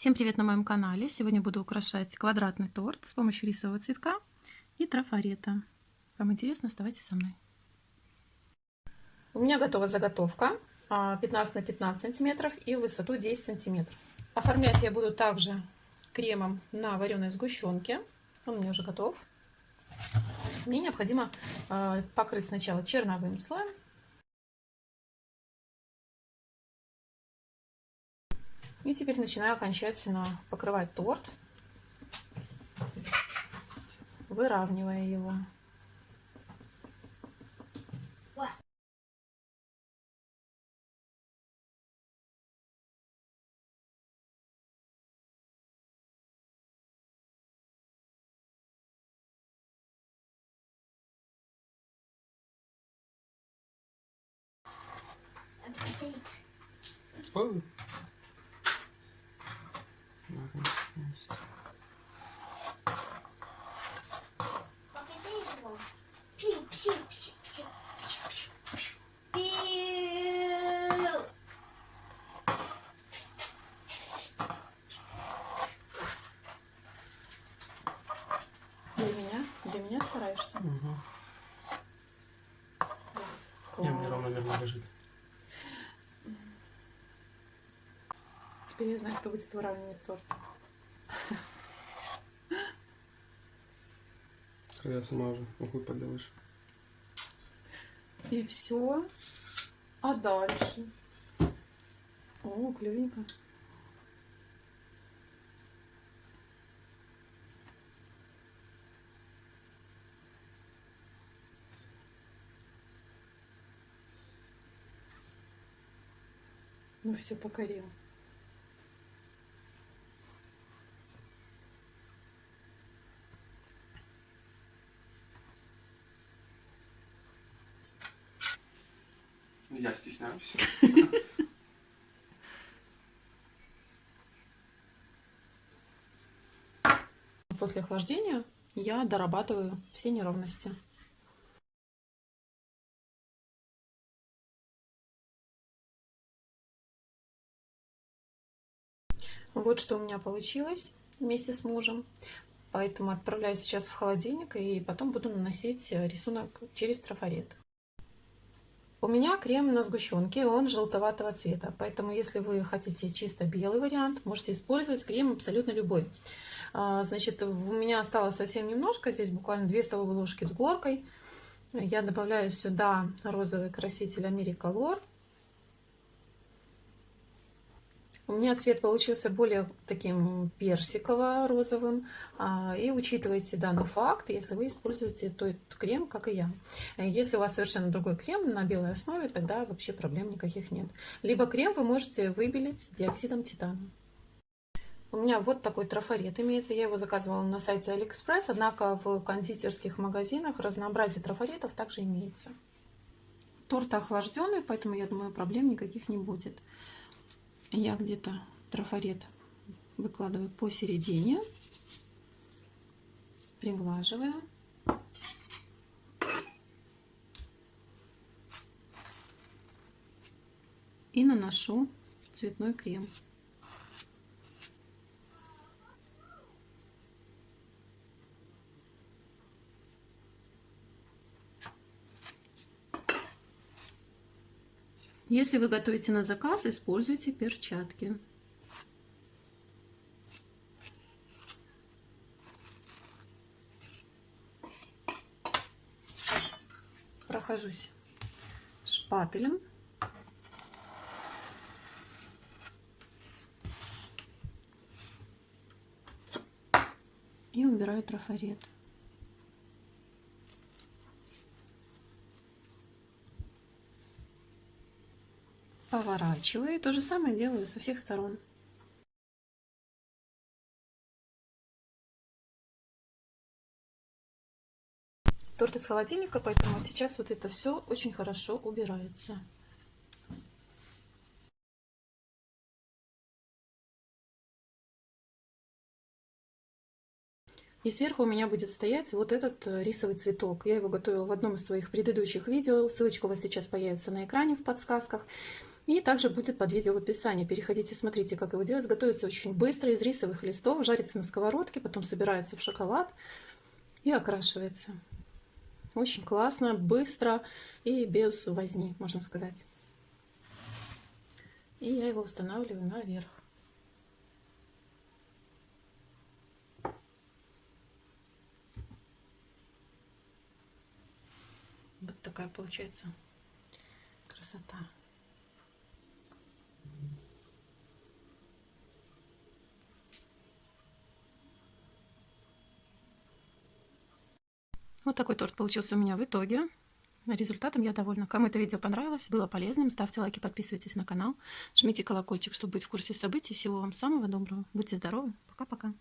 Всем привет на моем канале! Сегодня буду украшать квадратный торт с помощью рисового цветка и трафарета. Вам интересно? Оставайтесь со мной. У меня готова заготовка 15 на 15 сантиметров и высоту 10 сантиметров. Оформлять я буду также кремом на вареной сгущенке. Он у меня уже готов. Мне необходимо а, покрыть сначала черновым слоем И теперь начинаю окончательно покрывать торт, выравнивая его. Oh. Для меня? Для меня стараешься? Угу. Не, мне ровномерно лежит. Теперь я знаю, кто будет выравнивать торт. Я сама уже ухуй поделаешь. И все. А дальше? О, клевенько. Ну все, покорил. Я стесняюсь. После охлаждения я дорабатываю все неровности. Вот что у меня получилось вместе с мужем. Поэтому отправляю сейчас в холодильник и потом буду наносить рисунок через трафарет. У меня крем на сгущенке, он желтоватого цвета, поэтому если вы хотите чисто белый вариант, можете использовать крем абсолютно любой. А, значит, у меня осталось совсем немножко, здесь буквально 2 столовые ложки с горкой. Я добавляю сюда розовый краситель Americolor У меня цвет получился более таким персиково-розовым. А, и учитывайте данный факт, если вы используете тот крем, как и я. Если у вас совершенно другой крем на белой основе, тогда вообще проблем никаких нет. Либо крем вы можете выбелить диоксидом титана. У меня вот такой трафарет имеется. Я его заказывала на сайте Алиэкспресс, однако в кондитерских магазинах разнообразие трафаретов также имеется. Торт охлажденный, поэтому, я думаю, проблем никаких не будет я где-то трафарет выкладываю посередине, приглаживаю. И наношу цветной крем. Если вы готовите на заказ, используйте перчатки. Прохожусь шпателем. И убираю трафарет. Поворачиваю. И то же самое делаю со всех сторон. Торт из холодильника, поэтому сейчас вот это все очень хорошо убирается. И сверху у меня будет стоять вот этот э, рисовый цветок. Я его готовила в одном из своих предыдущих видео. Ссылочка у вас сейчас появится на экране в подсказках. И также будет под видео в описании. Переходите, смотрите, как его делать. Готовится очень быстро из рисовых листов, жарится на сковородке, потом собирается в шоколад и окрашивается. Очень классно, быстро и без возни, можно сказать. И я его устанавливаю наверх. Вот такая получается красота. Вот такой торт получился у меня в итоге. Результатом я довольна. Кому это видео понравилось, было полезным, ставьте лайки, подписывайтесь на канал, жмите колокольчик, чтобы быть в курсе событий. Всего вам самого доброго. Будьте здоровы. Пока-пока.